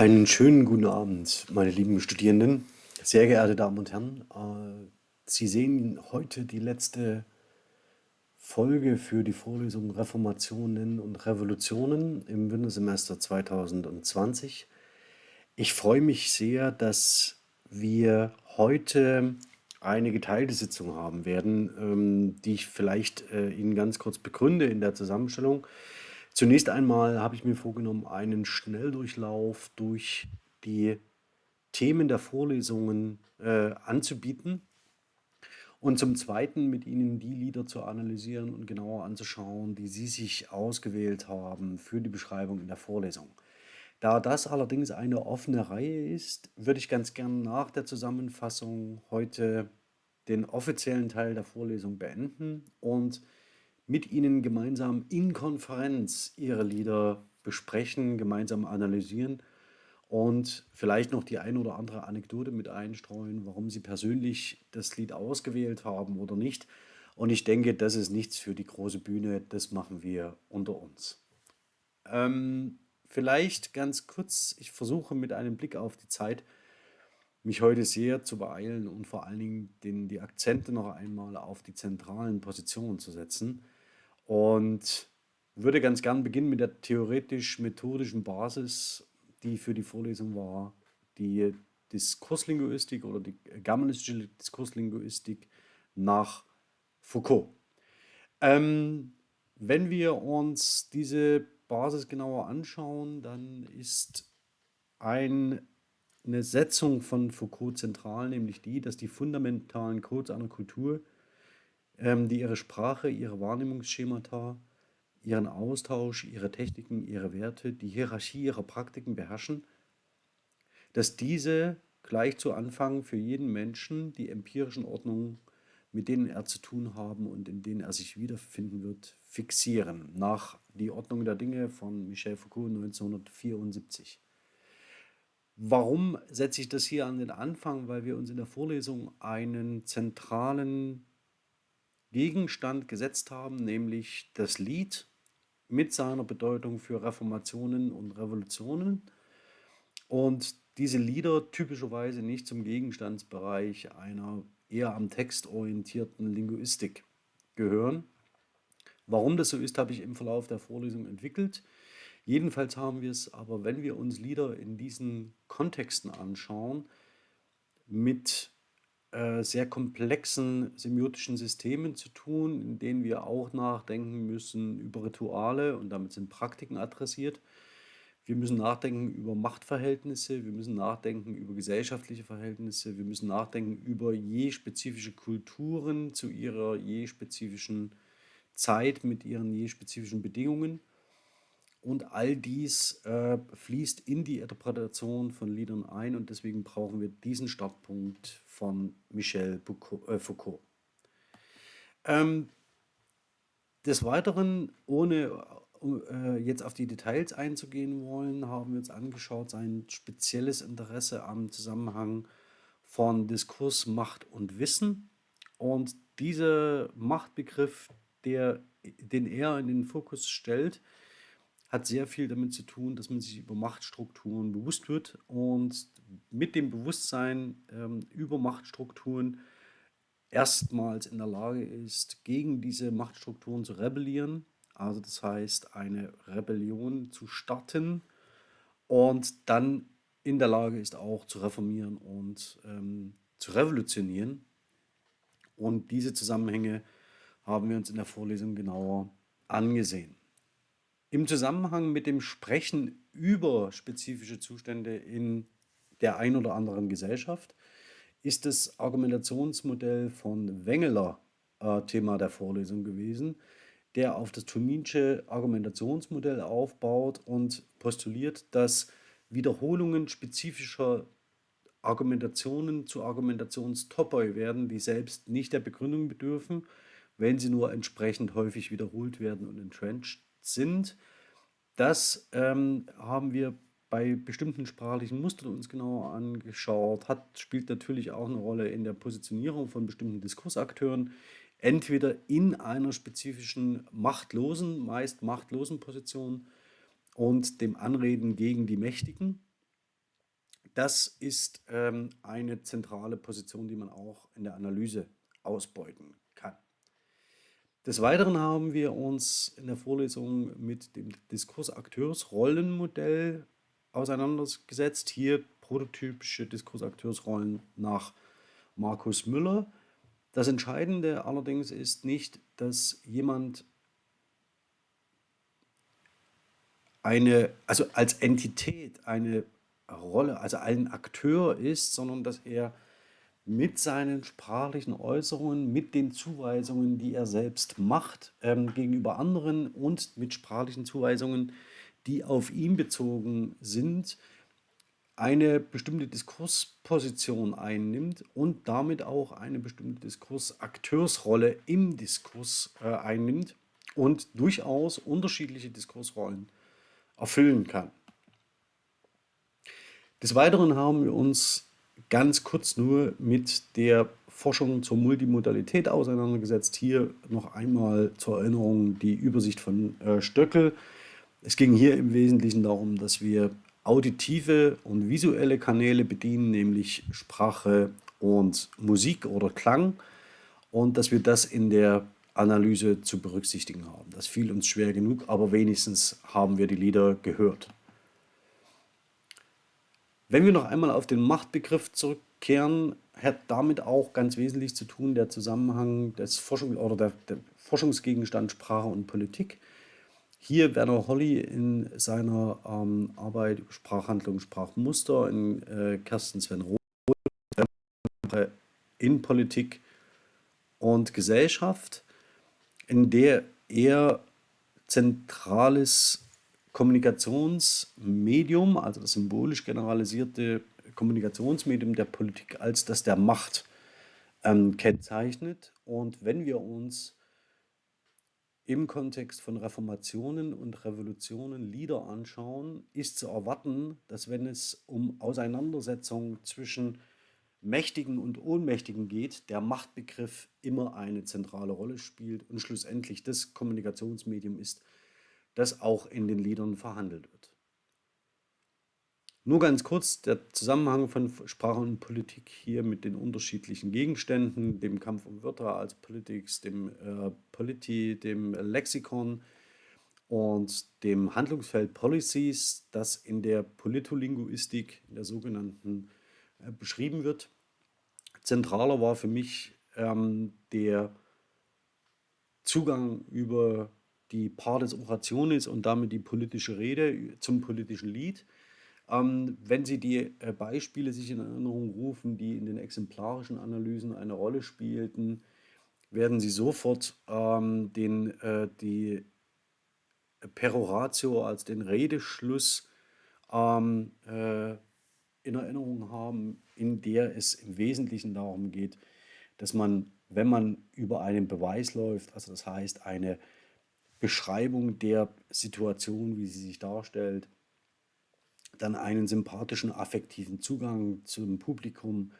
Einen schönen guten Abend, meine lieben Studierenden, sehr geehrte Damen und Herren. Äh, Sie sehen heute die letzte Folge für die Vorlesung Reformationen und Revolutionen im Wintersemester 2020. Ich freue mich sehr, dass wir heute eine geteilte Sitzung haben werden, ähm, die ich vielleicht äh, Ihnen ganz kurz begründe in der Zusammenstellung. Zunächst einmal habe ich mir vorgenommen, einen Schnelldurchlauf durch die Themen der Vorlesungen äh, anzubieten und zum Zweiten mit Ihnen die Lieder zu analysieren und genauer anzuschauen, die Sie sich ausgewählt haben für die Beschreibung in der Vorlesung. Da das allerdings eine offene Reihe ist, würde ich ganz gern nach der Zusammenfassung heute den offiziellen Teil der Vorlesung beenden und mit Ihnen gemeinsam in Konferenz Ihre Lieder besprechen, gemeinsam analysieren und vielleicht noch die ein oder andere Anekdote mit einstreuen, warum Sie persönlich das Lied ausgewählt haben oder nicht. Und ich denke, das ist nichts für die große Bühne, das machen wir unter uns. Ähm, vielleicht ganz kurz, ich versuche mit einem Blick auf die Zeit, mich heute sehr zu beeilen und vor allen Dingen den, die Akzente noch einmal auf die zentralen Positionen zu setzen und würde ganz gern beginnen mit der theoretisch-methodischen Basis, die für die Vorlesung war, die Diskurslinguistik oder die germanistische Diskurslinguistik nach Foucault. Ähm, wenn wir uns diese Basis genauer anschauen, dann ist ein, eine Setzung von Foucault zentral, nämlich die, dass die fundamentalen Codes einer Kultur die ihre Sprache, ihre Wahrnehmungsschemata, ihren Austausch, ihre Techniken, ihre Werte, die Hierarchie ihrer Praktiken beherrschen, dass diese gleich zu Anfang für jeden Menschen die empirischen Ordnungen, mit denen er zu tun haben und in denen er sich wiederfinden wird, fixieren, nach die Ordnung der Dinge von Michel Foucault 1974. Warum setze ich das hier an den Anfang? Weil wir uns in der Vorlesung einen zentralen Gegenstand gesetzt haben, nämlich das Lied mit seiner Bedeutung für Reformationen und Revolutionen und diese Lieder typischerweise nicht zum Gegenstandsbereich einer eher am Text orientierten Linguistik gehören. Warum das so ist, habe ich im Verlauf der Vorlesung entwickelt. Jedenfalls haben wir es aber, wenn wir uns Lieder in diesen Kontexten anschauen, mit äh, sehr komplexen semiotischen Systemen zu tun, in denen wir auch nachdenken müssen über Rituale und damit sind Praktiken adressiert. Wir müssen nachdenken über Machtverhältnisse, wir müssen nachdenken über gesellschaftliche Verhältnisse, wir müssen nachdenken über je spezifische Kulturen zu ihrer je spezifischen Zeit mit ihren je spezifischen Bedingungen. Und all dies äh, fließt in die Interpretation von Liedern ein und deswegen brauchen wir diesen Startpunkt von Michel äh, Foucault. Ähm, des Weiteren, ohne äh, jetzt auf die Details einzugehen wollen, haben wir uns angeschaut sein spezielles Interesse am Zusammenhang von Diskurs, Macht und Wissen. Und dieser Machtbegriff, der, den er in den Fokus stellt, hat sehr viel damit zu tun, dass man sich über Machtstrukturen bewusst wird und mit dem Bewusstsein ähm, über Machtstrukturen erstmals in der Lage ist, gegen diese Machtstrukturen zu rebellieren. Also das heißt, eine Rebellion zu starten und dann in der Lage ist auch zu reformieren und ähm, zu revolutionieren. Und diese Zusammenhänge haben wir uns in der Vorlesung genauer angesehen. Im Zusammenhang mit dem Sprechen über spezifische Zustände in der ein oder anderen Gesellschaft ist das Argumentationsmodell von Wengeler äh, Thema der Vorlesung gewesen, der auf das Tominsche Argumentationsmodell aufbaut und postuliert, dass Wiederholungen spezifischer Argumentationen zu Argumentationstopoi werden, die selbst nicht der Begründung bedürfen, wenn sie nur entsprechend häufig wiederholt werden und entrenched sind. Das ähm, haben wir bei bestimmten sprachlichen Mustern uns genauer angeschaut, hat, spielt natürlich auch eine Rolle in der Positionierung von bestimmten Diskursakteuren, entweder in einer spezifischen machtlosen, meist machtlosen Position und dem Anreden gegen die Mächtigen das ist ähm, eine zentrale Position, die man auch in der Analyse ausbeuten. Des Weiteren haben wir uns in der Vorlesung mit dem Diskursakteursrollenmodell auseinandergesetzt. Hier prototypische Diskursakteursrollen nach Markus Müller. Das Entscheidende allerdings ist nicht, dass jemand eine, also als Entität eine Rolle, also ein Akteur ist, sondern dass er mit seinen sprachlichen Äußerungen, mit den Zuweisungen, die er selbst macht ähm, gegenüber anderen und mit sprachlichen Zuweisungen, die auf ihn bezogen sind, eine bestimmte Diskursposition einnimmt und damit auch eine bestimmte Diskursakteursrolle im Diskurs äh, einnimmt und durchaus unterschiedliche Diskursrollen erfüllen kann. Des Weiteren haben wir uns ganz kurz nur mit der Forschung zur Multimodalität auseinandergesetzt. Hier noch einmal zur Erinnerung die Übersicht von äh, Stöckel. Es ging hier im Wesentlichen darum, dass wir auditive und visuelle Kanäle bedienen, nämlich Sprache und Musik oder Klang und dass wir das in der Analyse zu berücksichtigen haben. Das fiel uns schwer genug, aber wenigstens haben wir die Lieder gehört. Wenn wir noch einmal auf den Machtbegriff zurückkehren, hat damit auch ganz wesentlich zu tun der Zusammenhang des Forschung oder der, der Forschungsgegenstand Sprache und Politik. Hier Werner Holly in seiner ähm, Arbeit Sprachhandlung, Sprachmuster, in äh, Kersten Sven Roth in Politik und Gesellschaft, in der er zentrales Kommunikationsmedium, also das symbolisch generalisierte Kommunikationsmedium der Politik als das der Macht ähm, kennzeichnet. Und wenn wir uns im Kontext von Reformationen und Revolutionen Lieder anschauen, ist zu erwarten, dass wenn es um Auseinandersetzungen zwischen Mächtigen und Ohnmächtigen geht, der Machtbegriff immer eine zentrale Rolle spielt und schlussendlich das Kommunikationsmedium ist, das auch in den Liedern verhandelt wird. Nur ganz kurz der Zusammenhang von Sprache und Politik hier mit den unterschiedlichen Gegenständen, dem Kampf um Wörter als Politics, dem äh, Polity, dem Lexikon und dem Handlungsfeld Policies, das in der Politolinguistik, in der sogenannten, äh, beschrieben wird. Zentraler war für mich ähm, der Zugang über die Partes Orationis und damit die politische Rede zum politischen Lied. Ähm, wenn Sie die äh, Beispiele sich in Erinnerung rufen, die in den exemplarischen Analysen eine Rolle spielten, werden Sie sofort ähm, den, äh, die Peroratio als den Redeschluss ähm, äh, in Erinnerung haben, in der es im Wesentlichen darum geht, dass man, wenn man über einen Beweis läuft, also das heißt eine Beschreibung der Situation, wie sie sich darstellt, dann einen sympathischen, affektiven Zugang zum Publikum.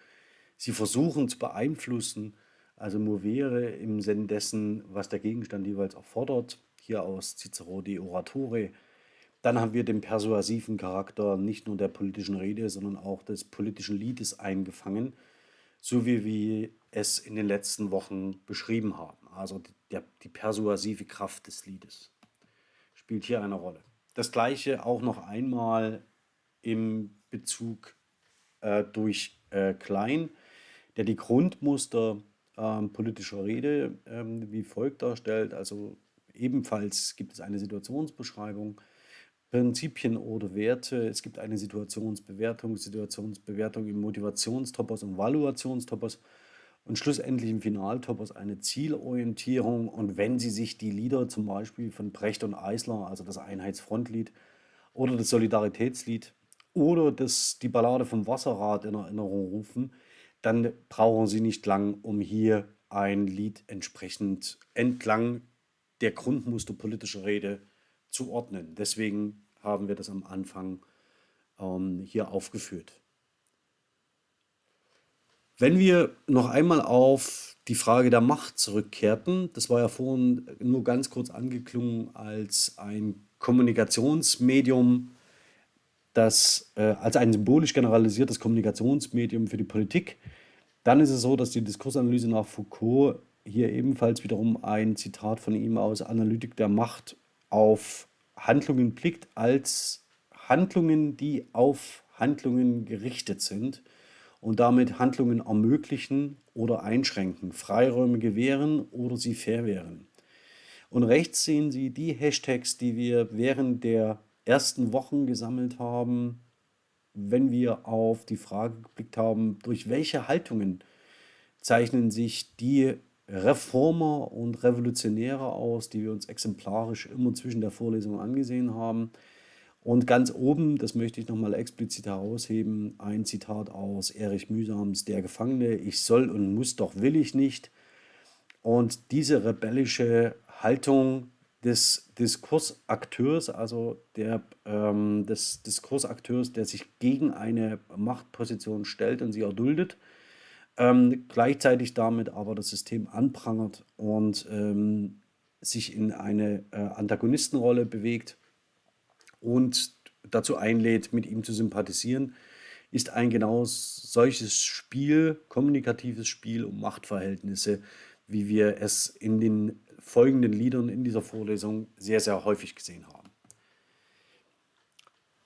Sie versuchen zu beeinflussen, also movere im Sinn dessen, was der Gegenstand jeweils erfordert, hier aus Cicero de Oratore. Dann haben wir den persuasiven Charakter nicht nur der politischen Rede, sondern auch des politischen Liedes eingefangen, so wie wir es in den letzten Wochen beschrieben haben also die, die persuasive Kraft des Liedes, spielt hier eine Rolle. Das gleiche auch noch einmal im Bezug äh, durch äh, Klein, der die Grundmuster äh, politischer Rede ähm, wie folgt darstellt. Also ebenfalls gibt es eine Situationsbeschreibung, Prinzipien oder Werte. Es gibt eine Situationsbewertung, Situationsbewertung im Motivationstopos und Valuationstopos und schlussendlich im Finaltopos eine Zielorientierung. Und wenn Sie sich die Lieder zum Beispiel von Brecht und Eisler, also das Einheitsfrontlied oder das Solidaritätslied oder das, die Ballade vom Wasserrad in Erinnerung rufen, dann brauchen Sie nicht lang, um hier ein Lied entsprechend entlang der Grundmuster politischer Rede zu ordnen. Deswegen haben wir das am Anfang ähm, hier aufgeführt. Wenn wir noch einmal auf die Frage der Macht zurückkehrten, das war ja vorhin nur ganz kurz angeklungen als ein Kommunikationsmedium, das äh, als ein symbolisch generalisiertes Kommunikationsmedium für die Politik. Dann ist es so, dass die Diskursanalyse nach Foucault hier ebenfalls wiederum ein Zitat von ihm aus Analytik der Macht auf Handlungen blickt als Handlungen, die auf Handlungen gerichtet sind und damit Handlungen ermöglichen oder einschränken, Freiräume gewähren oder sie verwehren. Und rechts sehen Sie die Hashtags, die wir während der ersten Wochen gesammelt haben, wenn wir auf die Frage geblickt haben, durch welche Haltungen zeichnen sich die Reformer und Revolutionäre aus, die wir uns exemplarisch immer zwischen der Vorlesung angesehen haben. Und ganz oben, das möchte ich nochmal explizit herausheben, ein Zitat aus Erich Mühsams Der Gefangene, ich soll und muss, doch will ich nicht. Und diese rebellische Haltung des Diskursakteurs, also der, ähm, des Diskursakteurs, der sich gegen eine Machtposition stellt und sie erduldet, ähm, gleichzeitig damit aber das System anprangert und ähm, sich in eine äh, Antagonistenrolle bewegt und dazu einlädt, mit ihm zu sympathisieren, ist ein genau solches Spiel, kommunikatives Spiel um Machtverhältnisse, wie wir es in den folgenden Liedern in dieser Vorlesung sehr, sehr häufig gesehen haben.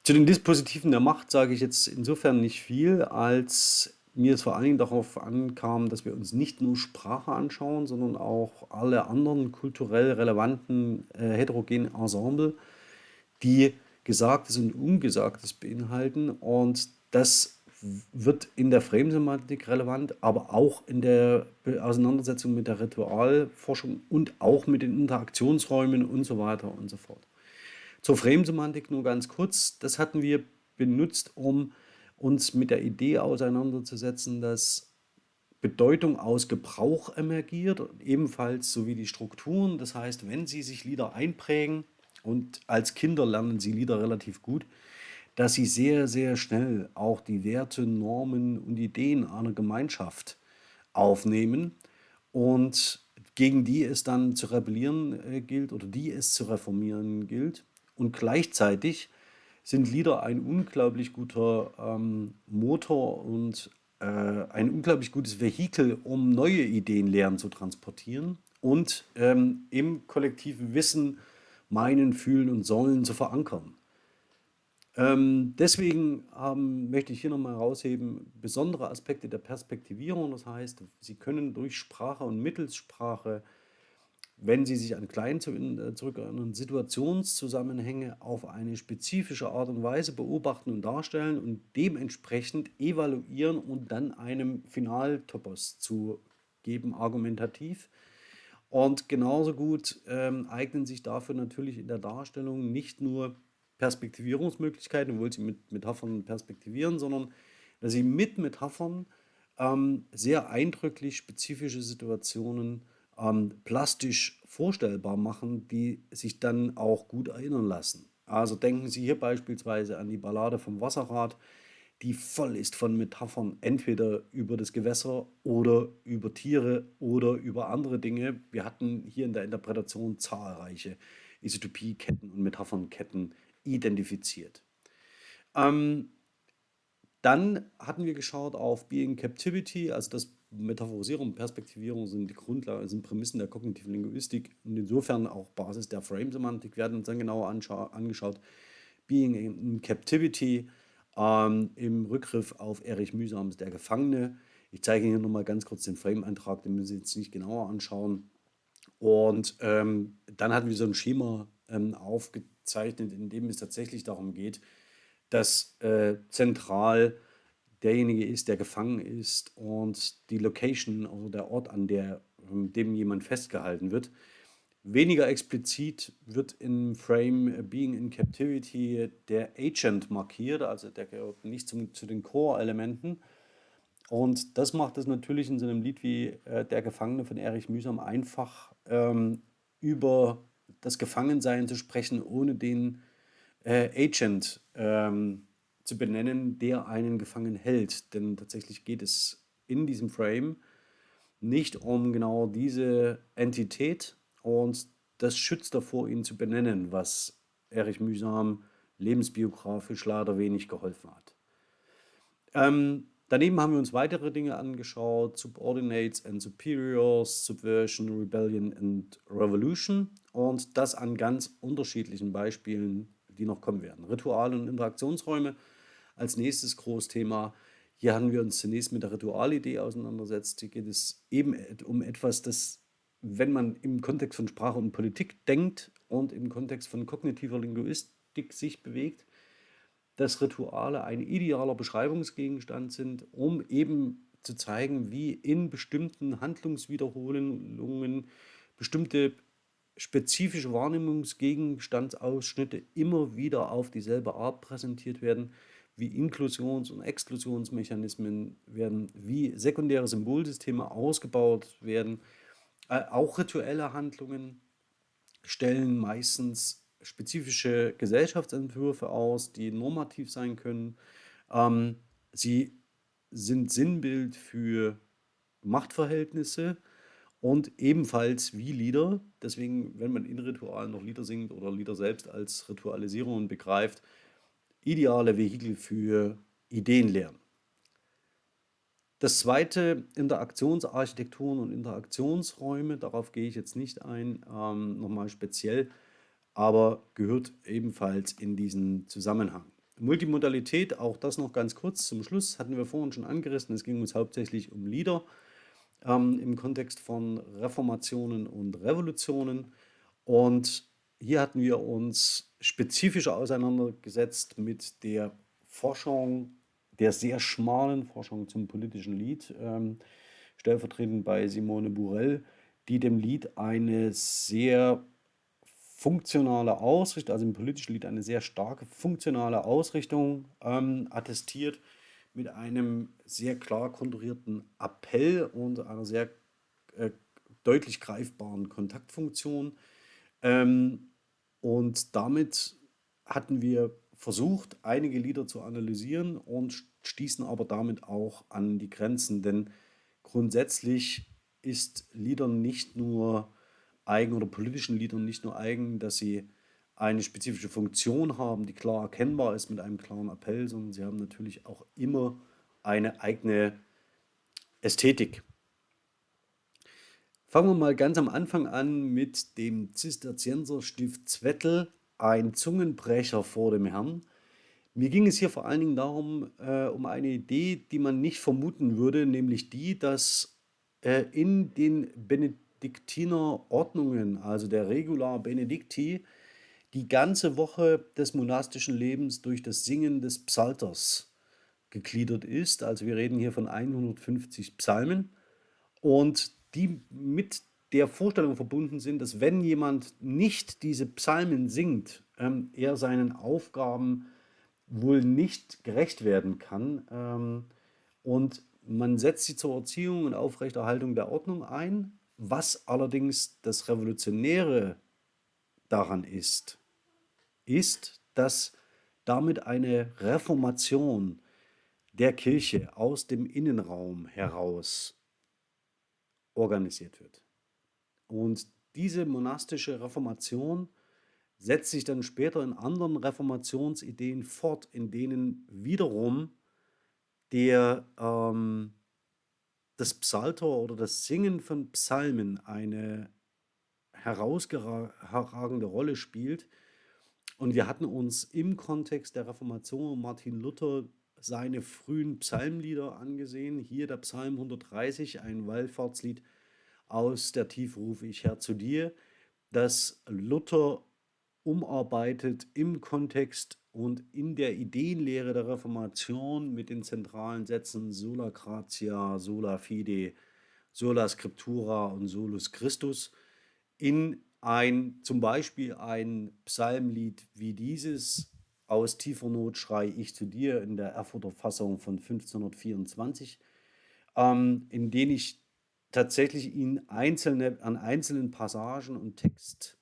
Zu den Dispositiven der Macht sage ich jetzt insofern nicht viel, als mir es vor allen Dingen darauf ankam, dass wir uns nicht nur Sprache anschauen, sondern auch alle anderen kulturell relevanten äh, heterogenen Ensemble, die Gesagtes und Ungesagtes beinhalten. Und das wird in der Frame-Semantik relevant, aber auch in der Auseinandersetzung mit der Ritualforschung und auch mit den Interaktionsräumen und so weiter und so fort. Zur Frame-Semantik nur ganz kurz. Das hatten wir benutzt, um uns mit der Idee auseinanderzusetzen, dass Bedeutung aus Gebrauch emergiert, ebenfalls sowie die Strukturen. Das heißt, wenn Sie sich Lieder einprägen, und als Kinder lernen Sie Lieder relativ gut, dass Sie sehr, sehr schnell auch die Werte, Normen und Ideen einer Gemeinschaft aufnehmen und gegen die es dann zu rebellieren äh, gilt oder die es zu reformieren gilt. Und gleichzeitig sind Lieder ein unglaublich guter ähm, Motor und äh, ein unglaublich gutes Vehikel, um neue Ideen lernen zu transportieren und ähm, im kollektiven Wissen meinen, fühlen und sollen zu verankern. Ähm, deswegen ähm, möchte ich hier nochmal herausheben, besondere Aspekte der Perspektivierung. Das heißt, Sie können durch Sprache und Mittelssprache wenn Sie sich an klein äh, zurückerinnern, Situationszusammenhänge auf eine spezifische Art und Weise beobachten und darstellen und dementsprechend evaluieren und dann einem Finaltopos zu geben, argumentativ. Und genauso gut ähm, eignen sich dafür natürlich in der Darstellung nicht nur Perspektivierungsmöglichkeiten, obwohl sie mit Metaphern perspektivieren, sondern dass sie mit Metaphern ähm, sehr eindrücklich spezifische Situationen ähm, plastisch vorstellbar machen, die sich dann auch gut erinnern lassen. Also denken Sie hier beispielsweise an die Ballade vom Wasserrad, die voll ist von Metaphern, entweder über das Gewässer oder über Tiere oder über andere Dinge. Wir hatten hier in der Interpretation zahlreiche Isotopieketten und Metaphernketten identifiziert. Ähm, dann hatten wir geschaut auf Being Captivity, also das Metaphorisierung und Perspektivierung sind die Grundlage, sind Prämissen der kognitiven Linguistik und insofern auch Basis der Frame-Semantik. Wir werden uns dann genauer angeschaut. Being in Captivity ähm, im Rückgriff auf Erich Mühsams Der Gefangene. Ich zeige Ihnen hier nochmal ganz kurz den Frame-Eintrag, den müssen Sie jetzt nicht genauer anschauen. Und ähm, dann hatten wir so ein Schema ähm, aufgezeichnet, in dem es tatsächlich darum geht, dass äh, zentral derjenige ist, der gefangen ist und die Location, also der Ort, an der, ähm, dem jemand festgehalten wird. Weniger explizit wird im Frame Being in Captivity der Agent markiert, also der gehört nicht zum, zu den Core-Elementen. Und das macht es natürlich in so einem Lied wie äh, Der Gefangene von Erich Mühsam einfach, ähm, über das Gefangensein zu sprechen, ohne den äh, Agent ähm, zu benennen, der einen gefangen hält. Denn tatsächlich geht es in diesem Frame nicht um genau diese Entität und das schützt davor, ihn zu benennen, was Erich Mühsam lebensbiografisch leider wenig geholfen hat. Ähm, daneben haben wir uns weitere Dinge angeschaut, Subordinates and Superiors, Subversion, Rebellion and Revolution und das an ganz unterschiedlichen Beispielen, die noch kommen werden. Rituale und Interaktionsräume als nächstes Großthema. Hier haben wir uns zunächst mit der Ritualidee auseinandersetzt. Hier geht es eben um etwas, das, wenn man im Kontext von Sprache und Politik denkt und im Kontext von kognitiver Linguistik sich bewegt, dass Rituale ein idealer Beschreibungsgegenstand sind, um eben zu zeigen, wie in bestimmten Handlungswiederholungen bestimmte spezifische Wahrnehmungsgegenstandsausschnitte immer wieder auf dieselbe Art präsentiert werden, wie Inklusions- und Exklusionsmechanismen werden, wie sekundäre Symbolsysteme ausgebaut werden. Äh, auch rituelle Handlungen stellen meistens spezifische Gesellschaftsentwürfe aus, die normativ sein können. Ähm, sie sind Sinnbild für Machtverhältnisse und ebenfalls wie Lieder. Deswegen, wenn man in Ritualen noch Lieder singt oder Lieder selbst als Ritualisierungen begreift, ideale Vehikel für Ideenlernen. Das zweite, Interaktionsarchitekturen und Interaktionsräume, darauf gehe ich jetzt nicht ein, ähm, nochmal speziell aber gehört ebenfalls in diesen Zusammenhang. Multimodalität, auch das noch ganz kurz zum Schluss, hatten wir vorhin schon angerissen. Es ging uns hauptsächlich um Lieder ähm, im Kontext von Reformationen und Revolutionen. Und hier hatten wir uns spezifischer auseinandergesetzt mit der Forschung, der sehr schmalen Forschung zum politischen Lied, ähm, stellvertretend bei Simone Burell, die dem Lied eine sehr funktionale Ausrichtung, also im politischen Lied eine sehr starke funktionale Ausrichtung ähm, attestiert mit einem sehr klar konturierten Appell und einer sehr äh, deutlich greifbaren Kontaktfunktion. Ähm, und damit hatten wir versucht, einige Lieder zu analysieren und stießen aber damit auch an die Grenzen, denn grundsätzlich ist Liedern nicht nur eigen oder politischen Liedern nicht nur eigen, dass sie eine spezifische Funktion haben, die klar erkennbar ist mit einem klaren Appell, sondern sie haben natürlich auch immer eine eigene Ästhetik. Fangen wir mal ganz am Anfang an mit dem Zisterzienserstift Zwettel, ein Zungenbrecher vor dem Herrn. Mir ging es hier vor allen Dingen darum, äh, um eine Idee, die man nicht vermuten würde, nämlich die, dass äh, in den Benedikt Benediktiner Ordnungen, also der Regula Benedicti, die ganze Woche des monastischen Lebens durch das Singen des Psalters gegliedert ist. Also wir reden hier von 150 Psalmen und die mit der Vorstellung verbunden sind, dass wenn jemand nicht diese Psalmen singt, ähm, er seinen Aufgaben wohl nicht gerecht werden kann. Ähm, und man setzt sie zur Erziehung und Aufrechterhaltung der Ordnung ein, was allerdings das Revolutionäre daran ist, ist, dass damit eine Reformation der Kirche aus dem Innenraum heraus organisiert wird. Und diese monastische Reformation setzt sich dann später in anderen Reformationsideen fort, in denen wiederum der ähm, das Psalter oder das Singen von Psalmen eine herausragende Rolle spielt. Und wir hatten uns im Kontext der Reformation Martin Luther seine frühen Psalmlieder angesehen. Hier der Psalm 130, ein Wallfahrtslied aus der Tiefe rufe ich Herr zu dir, das Luther umarbeitet im Kontext und in der Ideenlehre der Reformation mit den zentralen Sätzen sola gratia, sola fide, sola scriptura und solus Christus in ein, zum Beispiel ein Psalmlied wie dieses. Aus tiefer Not schrei ich zu dir in der Erfurter Fassung von 1524, ähm, in denen ich tatsächlich ihn einzelne, an einzelnen Passagen und Text,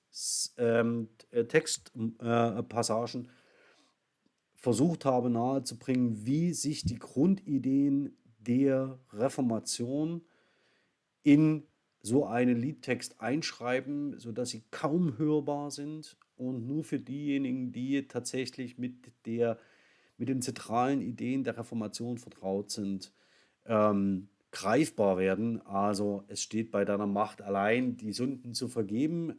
ähm, äh, Textpassagen äh, versucht habe nahezubringen, wie sich die Grundideen der Reformation in so einen Liedtext einschreiben, sodass sie kaum hörbar sind und nur für diejenigen, die tatsächlich mit der, mit den zentralen Ideen der Reformation vertraut sind, ähm, greifbar werden. Also es steht bei deiner Macht allein, die Sünden zu vergeben,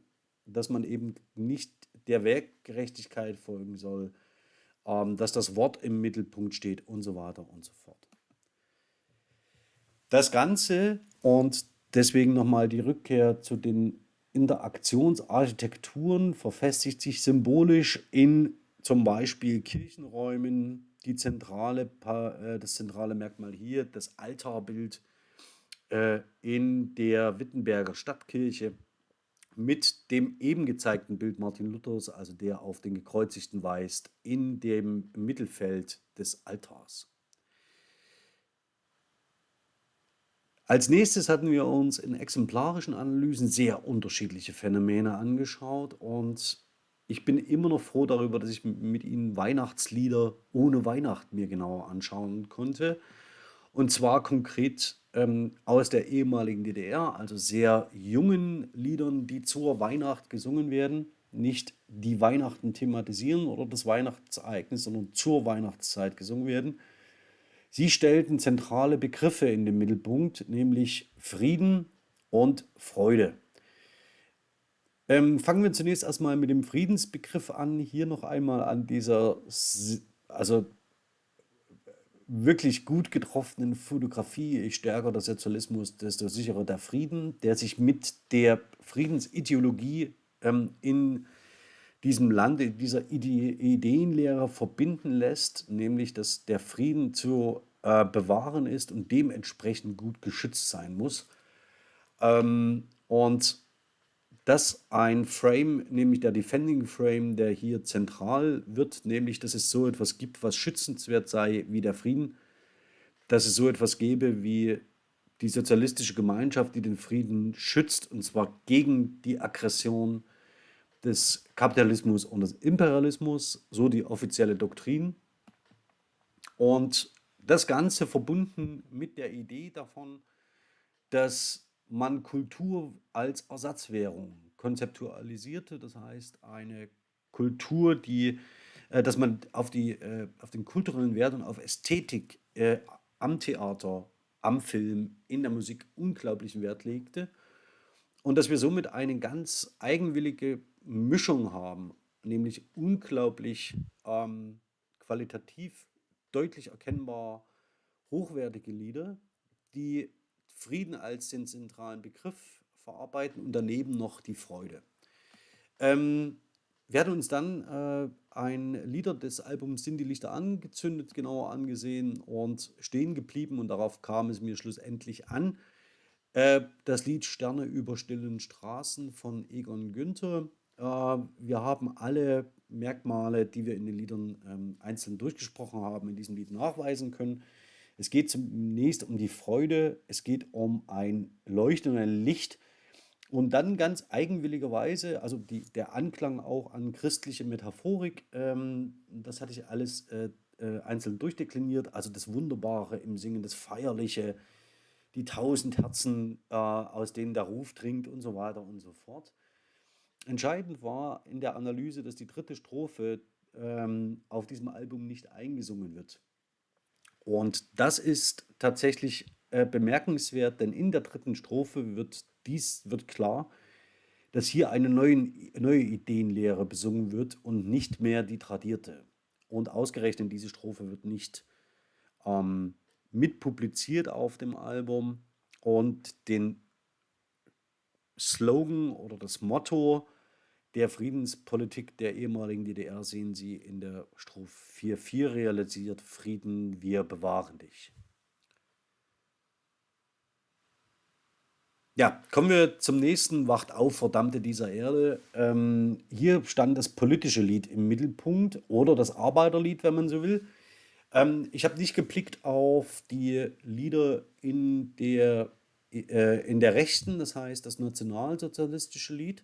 dass man eben nicht der Werkgerechtigkeit folgen soll, ähm, dass das Wort im Mittelpunkt steht und so weiter und so fort. Das Ganze und deswegen nochmal die Rückkehr zu den Interaktionsarchitekturen verfestigt sich symbolisch in zum Beispiel Kirchenräumen, die zentrale, äh, das zentrale Merkmal hier, das Altarbild äh, in der Wittenberger Stadtkirche mit dem eben gezeigten Bild Martin Luthers, also der auf den Gekreuzigten weist, in dem Mittelfeld des Altars. Als nächstes hatten wir uns in exemplarischen Analysen sehr unterschiedliche Phänomene angeschaut und ich bin immer noch froh darüber, dass ich mit Ihnen Weihnachtslieder ohne Weihnachten mir genauer anschauen konnte. Und zwar konkret ähm, aus der ehemaligen DDR, also sehr jungen Liedern, die zur Weihnacht gesungen werden. Nicht die Weihnachten thematisieren oder das Weihnachtsereignis, sondern zur Weihnachtszeit gesungen werden. Sie stellten zentrale Begriffe in den Mittelpunkt, nämlich Frieden und Freude. Ähm, fangen wir zunächst erstmal mit dem Friedensbegriff an. Hier noch einmal an dieser, also wirklich gut getroffenen Fotografie. Je stärker der Sozialismus, desto sicherer der Frieden, der sich mit der Friedensideologie ähm, in diesem Land, in dieser Ide Ideenlehre verbinden lässt, nämlich dass der Frieden zu äh, bewahren ist und dementsprechend gut geschützt sein muss. Ähm, und dass ein Frame, nämlich der Defending Frame, der hier zentral wird, nämlich dass es so etwas gibt, was schützenswert sei wie der Frieden, dass es so etwas gäbe wie die sozialistische Gemeinschaft, die den Frieden schützt, und zwar gegen die Aggression des Kapitalismus und des Imperialismus, so die offizielle Doktrin. Und das Ganze verbunden mit der Idee davon, dass man Kultur als Ersatzwährung konzeptualisierte, das heißt eine Kultur, die, äh, dass man auf, die, äh, auf den kulturellen Wert und auf Ästhetik äh, am Theater, am Film, in der Musik unglaublichen Wert legte. Und dass wir somit eine ganz eigenwillige Mischung haben, nämlich unglaublich ähm, qualitativ deutlich erkennbar hochwertige Lieder, die Frieden als den zentralen Begriff verarbeiten und daneben noch die Freude. Ähm, wir hatten uns dann äh, ein Lieder des Albums Sind die Lichter angezündet genauer angesehen und stehen geblieben und darauf kam es mir schlussendlich an. Äh, das Lied Sterne über stillen Straßen von Egon Günther. Äh, wir haben alle Merkmale, die wir in den Liedern ähm, einzeln durchgesprochen haben, in diesem Lied nachweisen können. Es geht zunächst um die Freude, es geht um ein Leuchten und ein Licht und dann ganz eigenwilligerweise, also die, der Anklang auch an christliche Metaphorik, ähm, das hatte ich alles äh, äh, einzeln durchdekliniert, also das Wunderbare im Singen, das Feierliche, die tausend Herzen, äh, aus denen der Ruf dringt und so weiter und so fort. Entscheidend war in der Analyse, dass die dritte Strophe ähm, auf diesem Album nicht eingesungen wird. Und das ist tatsächlich äh, bemerkenswert, denn in der dritten Strophe wird dies wird klar, dass hier eine neue, neue Ideenlehre besungen wird und nicht mehr die tradierte. Und ausgerechnet diese Strophe wird nicht ähm, mitpubliziert auf dem Album und den Slogan oder das Motto der Friedenspolitik der ehemaligen DDR sehen Sie in der Strophe 4.4 realisiert Frieden, wir bewahren dich. Ja, kommen wir zum nächsten Wacht auf, Verdammte dieser Erde. Ähm, hier stand das politische Lied im Mittelpunkt oder das Arbeiterlied, wenn man so will. Ähm, ich habe nicht geblickt auf die Lieder in der, äh, in der Rechten, das heißt das nationalsozialistische Lied.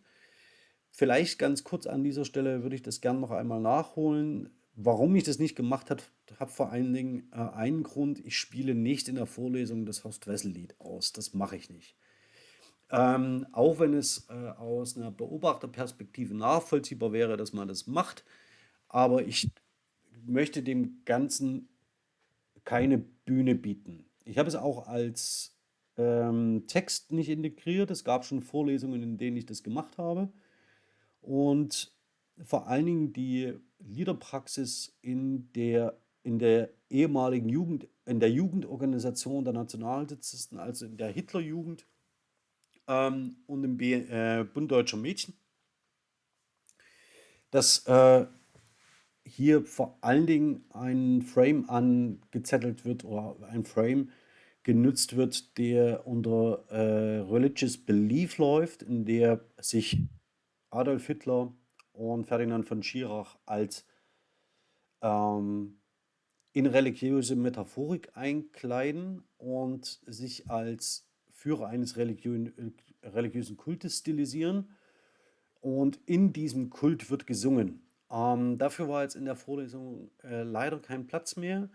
Vielleicht ganz kurz an dieser Stelle würde ich das gerne noch einmal nachholen. Warum ich das nicht gemacht habe, hat vor allen Dingen äh, einen Grund. Ich spiele nicht in der Vorlesung das Horst Wessel-Lied aus. Das mache ich nicht. Ähm, auch wenn es äh, aus einer Beobachterperspektive nachvollziehbar wäre, dass man das macht. Aber ich möchte dem Ganzen keine Bühne bieten. Ich habe es auch als ähm, Text nicht integriert. Es gab schon Vorlesungen, in denen ich das gemacht habe. Und vor allen Dingen die Liederpraxis in der, in der ehemaligen Jugend, in der Jugendorganisation der Nationalsozialisten, also in der Hitlerjugend ähm, und im B, äh, Bund Deutscher Mädchen, dass äh, hier vor allen Dingen ein Frame angezettelt wird oder ein Frame genutzt wird, der unter äh, Religious Belief läuft, in der sich Adolf Hitler und Ferdinand von Schirach als ähm, in religiöse Metaphorik einkleiden und sich als Führer eines religiösen, religiösen Kultes stilisieren. Und in diesem Kult wird gesungen. Ähm, dafür war jetzt in der Vorlesung äh, leider kein Platz mehr.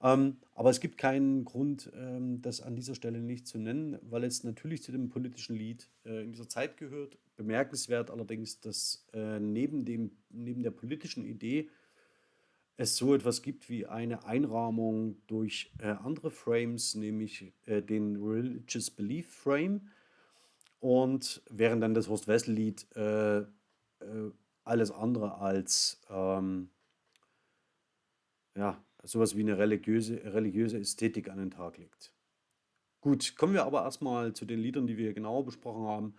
Ähm, aber es gibt keinen Grund, ähm, das an dieser Stelle nicht zu nennen, weil es natürlich zu dem politischen Lied äh, in dieser Zeit gehört. Bemerkenswert allerdings, dass äh, neben, dem, neben der politischen Idee es so etwas gibt wie eine Einrahmung durch äh, andere Frames, nämlich äh, den Religious Belief Frame. Und während dann das Horst Wessel-Lied äh, äh, alles andere als ähm, ja, sowas wie eine religiöse, religiöse Ästhetik an den Tag legt. Gut, kommen wir aber erstmal zu den Liedern, die wir genauer besprochen haben.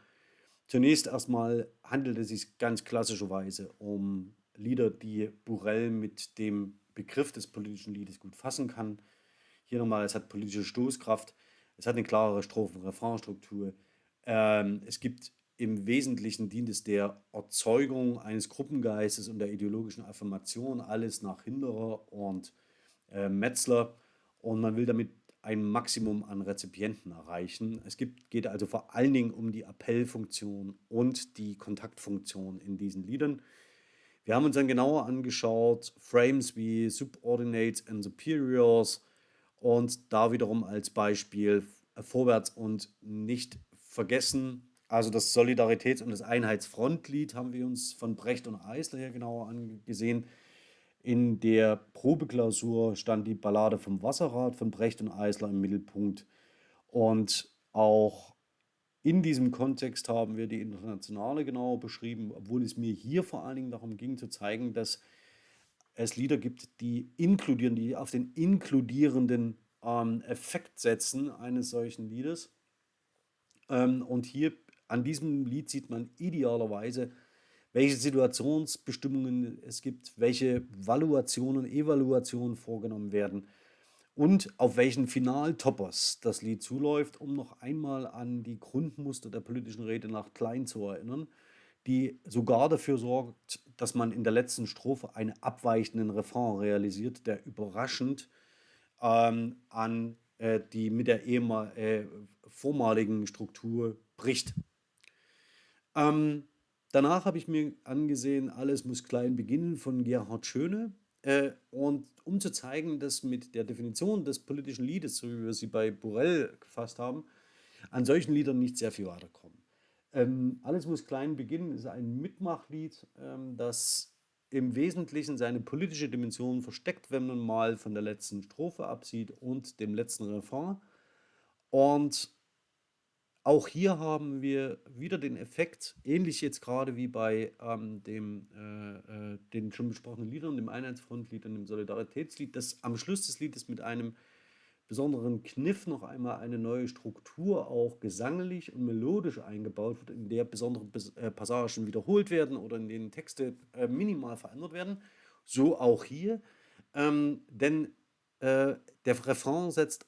Zunächst erstmal handelt es sich ganz klassischerweise um Lieder, die Burrell mit dem Begriff des politischen Liedes gut fassen kann. Hier nochmal, es hat politische Stoßkraft, es hat eine klarere Strophen-Refrainstruktur. Ähm, es gibt im Wesentlichen dient es der Erzeugung eines Gruppengeistes und der ideologischen Affirmation, alles nach Hinderer und äh, Metzler und man will damit ein Maximum an Rezipienten erreichen. Es gibt, geht also vor allen Dingen um die Appellfunktion und die Kontaktfunktion in diesen Liedern. Wir haben uns dann genauer angeschaut, Frames wie Subordinates and Superiors und da wiederum als Beispiel Vorwärts und nicht vergessen. Also das Solidaritäts- und das Einheitsfrontlied haben wir uns von Brecht und Eisler hier genauer angesehen. In der Probeklausur stand die Ballade vom Wasserrad von Brecht und Eisler im Mittelpunkt. Und auch in diesem Kontext haben wir die Internationale genauer beschrieben, obwohl es mir hier vor allen Dingen darum ging zu zeigen, dass es Lieder gibt, die inkludieren, die auf den inkludierenden ähm, Effekt setzen eines solchen Liedes. Ähm, und hier an diesem Lied sieht man idealerweise, welche Situationsbestimmungen es gibt, welche Valuationen, Evaluationen vorgenommen werden und auf welchen Finaltoppers das Lied zuläuft, um noch einmal an die Grundmuster der politischen Rede nach Klein zu erinnern, die sogar dafür sorgt, dass man in der letzten Strophe einen abweichenden Refrain realisiert, der überraschend ähm, an äh, die mit der ehemal, äh, vormaligen Struktur bricht. Ähm, Danach habe ich mir angesehen, alles muss klein beginnen von Gerhard Schöne. Äh, und um zu zeigen, dass mit der Definition des politischen Liedes, so wie wir sie bei Borel gefasst haben, an solchen Liedern nicht sehr viel weiterkommen. Ähm, alles muss klein beginnen ist ein Mitmachlied, ähm, das im Wesentlichen seine politische Dimension versteckt, wenn man mal von der letzten Strophe absieht und dem letzten Refrain. Und auch hier haben wir wieder den Effekt, ähnlich jetzt gerade wie bei ähm, dem, äh, äh, den schon besprochenen Liedern, dem Einheitsfrontlied und dem Solidaritätslied, dass am Schluss des Liedes mit einem besonderen Kniff noch einmal eine neue Struktur auch gesanglich und melodisch eingebaut wird, in der besondere äh, Passagen wiederholt werden oder in denen Texte äh, minimal verändert werden. So auch hier. Ähm, denn äh, der Refrain setzt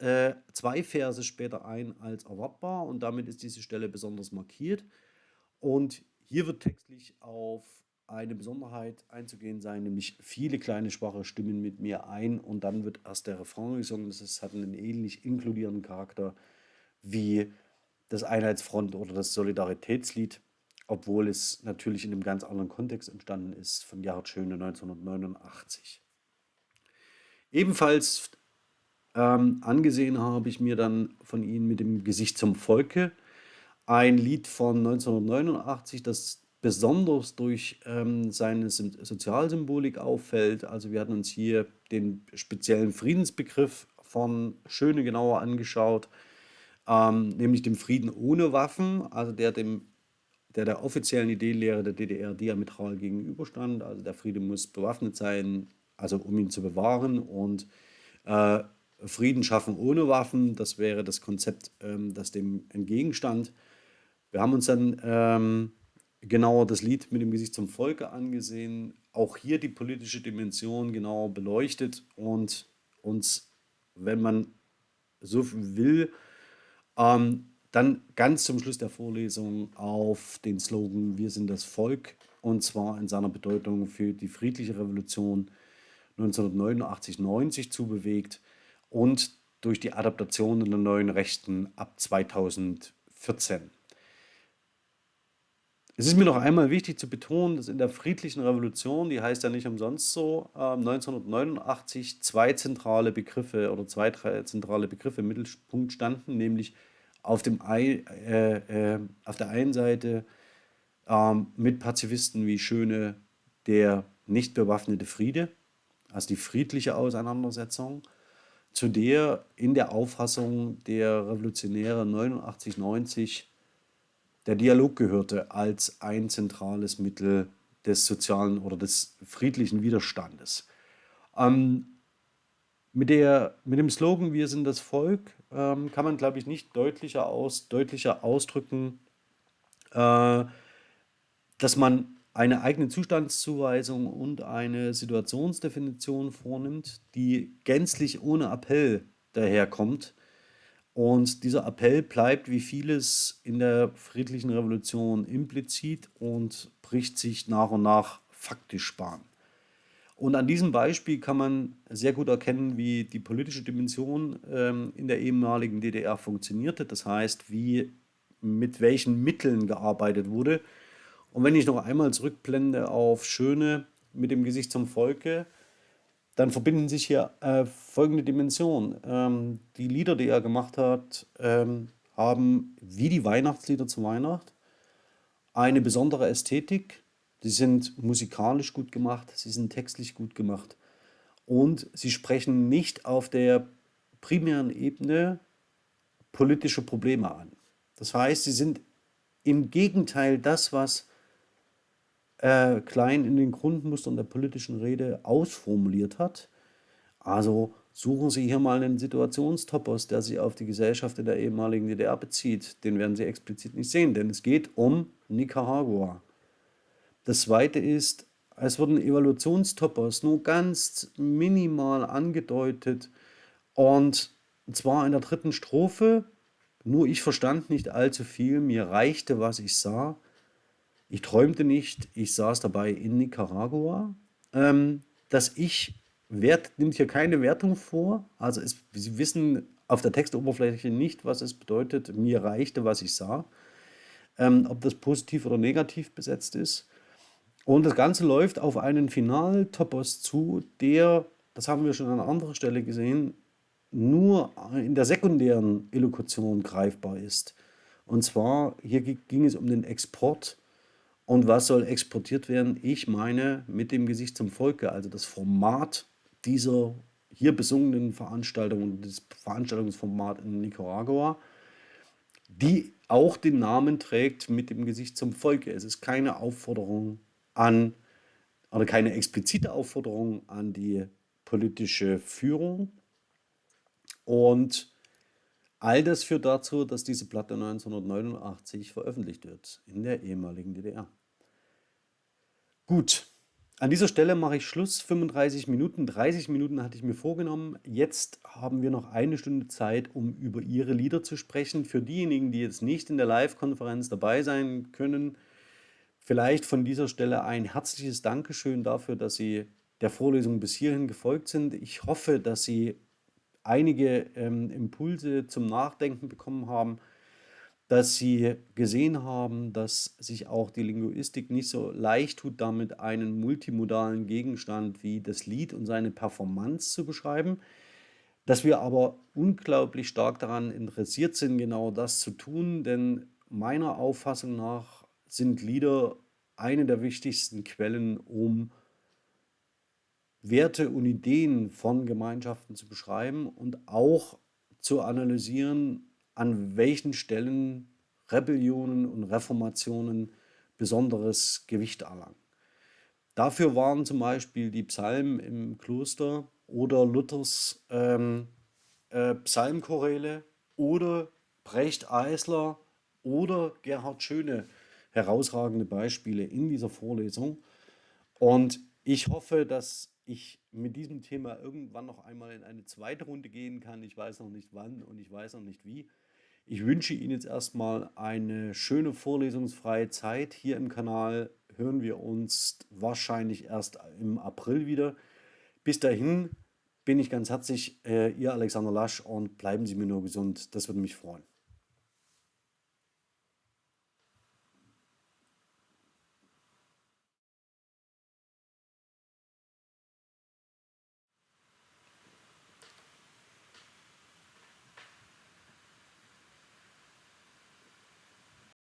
äh, zwei Verse später ein als erwartbar und damit ist diese Stelle besonders markiert. Und hier wird textlich auf eine Besonderheit einzugehen sein, nämlich viele kleine schwache Stimmen mit mir ein und dann wird erst der Refrain gesungen. Das hat einen ähnlich inkludierenden Charakter wie das Einheitsfront oder das Solidaritätslied, obwohl es natürlich in einem ganz anderen Kontext entstanden ist von Gerhard Schöne 1989. Ebenfalls ähm, angesehen habe ich mir dann von ihnen mit dem Gesicht zum Volke. ein Lied von 1989, das besonders durch ähm, seine Sozialsymbolik auffällt. Also wir hatten uns hier den speziellen Friedensbegriff von Schöne genauer angeschaut, ähm, nämlich dem Frieden ohne Waffen, also der dem der der offiziellen Ideenlehre der DDR diametral gegenüberstand. Also der Friede muss bewaffnet sein, also um ihn zu bewahren und äh, Frieden schaffen ohne Waffen, das wäre das Konzept, ähm, das dem entgegenstand. Wir haben uns dann ähm, genauer das Lied mit dem Gesicht zum Volke angesehen, auch hier die politische Dimension genauer beleuchtet und uns, wenn man so will, ähm, dann ganz zum Schluss der Vorlesung auf den Slogan Wir sind das Volk und zwar in seiner Bedeutung für die friedliche Revolution 1989-90 zubewegt und durch die Adaptation der neuen Rechten ab 2014. Es ist mir noch einmal wichtig zu betonen, dass in der friedlichen Revolution, die heißt ja nicht umsonst so, äh, 1989 zwei zentrale Begriffe oder zwei, zentrale Begriffe im Mittelpunkt standen, nämlich auf, dem, äh, äh, auf der einen Seite ähm, mit Pazifisten wie Schöne der nicht bewaffnete Friede, also die friedliche Auseinandersetzung, zu der in der Auffassung der Revolutionäre 89, 90 der Dialog gehörte als ein zentrales Mittel des sozialen oder des friedlichen Widerstandes. Ähm, mit, der, mit dem Slogan Wir sind das Volk ähm, kann man, glaube ich, nicht deutlicher, aus, deutlicher ausdrücken, äh, dass man eine eigene Zustandszuweisung und eine Situationsdefinition vornimmt, die gänzlich ohne Appell daherkommt. Und dieser Appell bleibt wie vieles in der friedlichen Revolution implizit und bricht sich nach und nach faktisch Bahn. Und an diesem Beispiel kann man sehr gut erkennen, wie die politische Dimension ähm, in der ehemaligen DDR funktionierte. Das heißt, wie mit welchen Mitteln gearbeitet wurde. Und wenn ich noch einmal zurückblende auf Schöne mit dem Gesicht zum Volke, dann verbinden sich hier äh, folgende Dimensionen. Ähm, die Lieder, die er gemacht hat, ähm, haben wie die Weihnachtslieder zu Weihnacht eine besondere Ästhetik, Sie sind musikalisch gut gemacht, sie sind textlich gut gemacht und sie sprechen nicht auf der primären Ebene politische Probleme an. Das heißt, sie sind im Gegenteil das, was äh, Klein in den Grundmustern der politischen Rede ausformuliert hat. Also suchen Sie hier mal einen Situationstopos, der sich auf die Gesellschaft in der ehemaligen DDR bezieht. Den werden Sie explizit nicht sehen, denn es geht um Nicaragua. Das zweite ist, es wurden Evaluationstoppers nur ganz minimal angedeutet und zwar in der dritten Strophe. Nur ich verstand nicht allzu viel, mir reichte, was ich sah. Ich träumte nicht, ich saß dabei in Nicaragua. Ähm, das Ich wert, nimmt hier keine Wertung vor. Also es, Sie wissen auf der Textoberfläche nicht, was es bedeutet, mir reichte, was ich sah. Ähm, ob das positiv oder negativ besetzt ist. Und das Ganze läuft auf einen Final-Topos zu, der, das haben wir schon an anderer Stelle gesehen, nur in der sekundären Illokation greifbar ist. Und zwar, hier ging es um den Export. Und was soll exportiert werden? Ich meine mit dem Gesicht zum Volke, also das Format dieser hier besungenen Veranstaltung, das Veranstaltungsformat in Nicaragua, die auch den Namen trägt mit dem Gesicht zum Volke. Es ist keine Aufforderung an, oder keine explizite Aufforderung an die politische Führung. Und all das führt dazu, dass diese Platte 1989 veröffentlicht wird in der ehemaligen DDR. Gut, an dieser Stelle mache ich Schluss. 35 Minuten, 30 Minuten hatte ich mir vorgenommen. Jetzt haben wir noch eine Stunde Zeit, um über Ihre Lieder zu sprechen. Für diejenigen, die jetzt nicht in der Live-Konferenz dabei sein können, Vielleicht von dieser Stelle ein herzliches Dankeschön dafür, dass Sie der Vorlesung bis hierhin gefolgt sind. Ich hoffe, dass Sie einige ähm, Impulse zum Nachdenken bekommen haben, dass Sie gesehen haben, dass sich auch die Linguistik nicht so leicht tut, damit einen multimodalen Gegenstand wie das Lied und seine Performance zu beschreiben, dass wir aber unglaublich stark daran interessiert sind, genau das zu tun, denn meiner Auffassung nach sind Lieder eine der wichtigsten Quellen, um Werte und Ideen von Gemeinschaften zu beschreiben und auch zu analysieren, an welchen Stellen Rebellionen und Reformationen besonderes Gewicht erlangen. Dafür waren zum Beispiel die Psalmen im Kloster oder Luthers ähm, äh, Psalmchoräle oder Brecht Eisler oder Gerhard Schöne herausragende Beispiele in dieser Vorlesung. Und ich hoffe, dass ich mit diesem Thema irgendwann noch einmal in eine zweite Runde gehen kann. Ich weiß noch nicht wann und ich weiß noch nicht wie. Ich wünsche Ihnen jetzt erstmal eine schöne vorlesungsfreie Zeit. Hier im Kanal hören wir uns wahrscheinlich erst im April wieder. Bis dahin bin ich ganz herzlich äh, Ihr Alexander Lasch und bleiben Sie mir nur gesund. Das würde mich freuen.